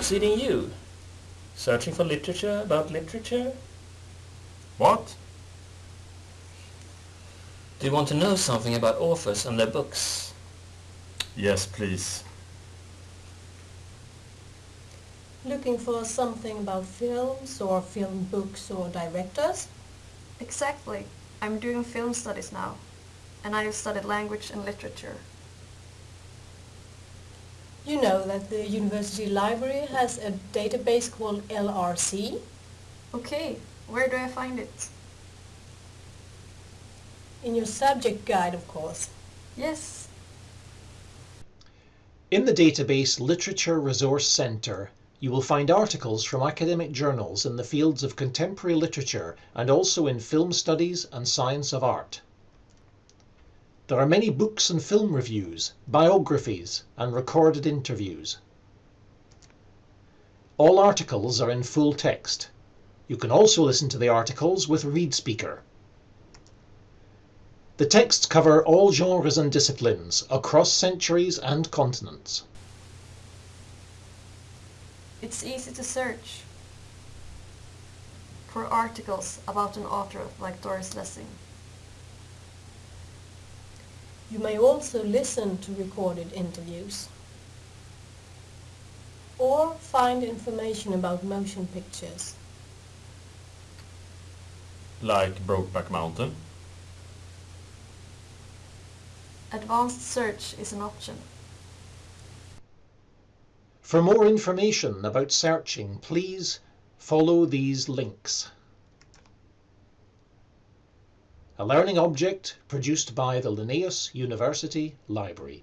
What's eating you? Searching for literature about literature? What? Do you want to know something about authors and their books? Yes, please. Looking for something about films or film books or directors? Exactly. I'm doing film studies now, and I have studied language and literature. You know that the university library has a database called LRC? Okay, where do I find it? In your subject guide, of course. Yes. In the database Literature Resource Centre, you will find articles from academic journals in the fields of contemporary literature and also in film studies and science of art. There are many books and film reviews, biographies and recorded interviews. All articles are in full text. You can also listen to the articles with ReadSpeaker. The texts cover all genres and disciplines across centuries and continents. It's easy to search for articles about an author like Doris Lessing. You may also listen to recorded interviews or find information about motion pictures. Like Brokeback Mountain? Advanced search is an option. For more information about searching, please follow these links. A learning object produced by the Linnaeus University Library.